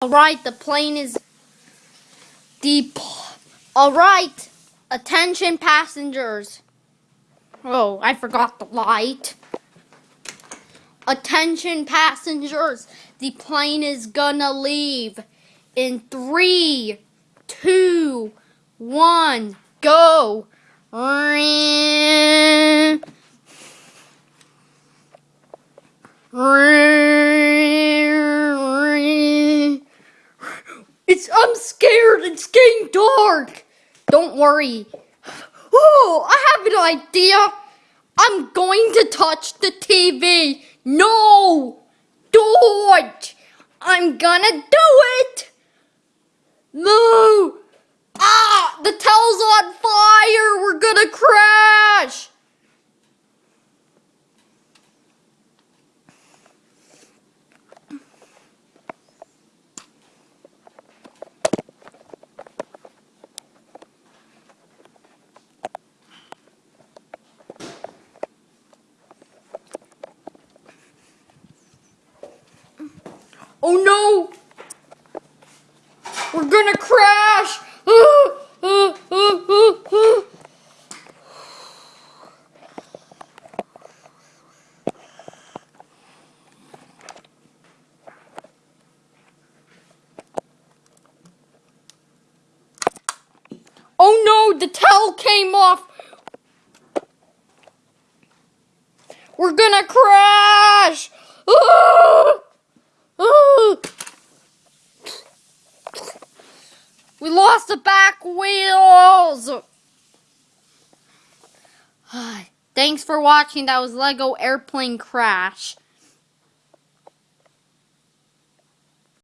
Alright, the plane is deep. Alright, attention passengers. Oh, I forgot the light. Attention passengers, the plane is gonna leave in three, two, one, go. It's I'm scared. It's getting dark. Don't worry. Oh, I have an idea. I'm going to touch the TV. No, don't. I'm gonna do it. No. Ah, the towel's on fire. We're gonna crash. Oh no! We're gonna crash! Oh no, the towel came off! We're gonna crash! We lost the back wheels! Thanks for watching. That was Lego Airplane Crash.